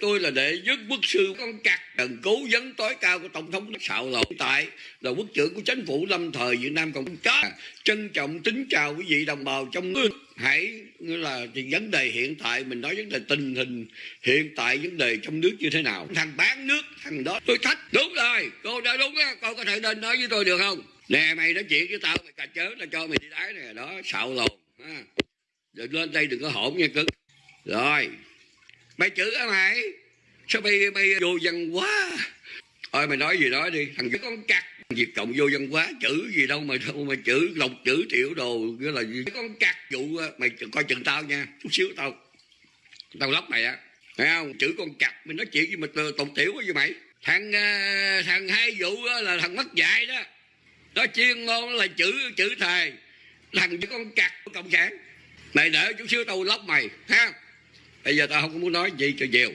tôi là đệ nhất quốc sư con cặc cần cố vấn tối cao của tổng thống xạo lộn tại là quốc trưởng của chính phủ lâm thời Việt Nam Cộng có trân trọng kính chào quý vị đồng bào trong nước. Hãy là thì vấn đề hiện tại, mình nói vấn đề tình hình hiện tại, vấn đề trong nước như thế nào. Thằng bán nước, thằng đó, tôi thách. Đúng rồi, cô nói đúng á, cô có thể nên nói với tôi được không? Nè, mày nói chuyện với tao, mày cà chớ tao cho mày đi đái nè, đó xạo lộn ha. Rồi lên đây đừng có hổn nha, cưng. Rồi mày chữ hả mày sao mày mày vô văn quá thôi mày nói gì nói đi. Thằng con cặc. Việt cộng vô văn quá chữ gì đâu mà đâu mà chữ lộc chữ tiểu đồ, cái là gì? Con cặc vụ mày coi chừng tao nha, chút xíu tao. Tao lóc mày á. Thấy không? Chữ con cặc, mày nói chuyện gì mà tục tiểu quá vậy mày. Thằng à, thằng hai vụ là thằng mất dạy đó. Nó chuyên ngôn là chữ chữ thề. Thằng chữ con cặc của cộng sản. Mày để chút xíu tao lóc mày. Ha bây giờ tao không có muốn nói gì cho nhiều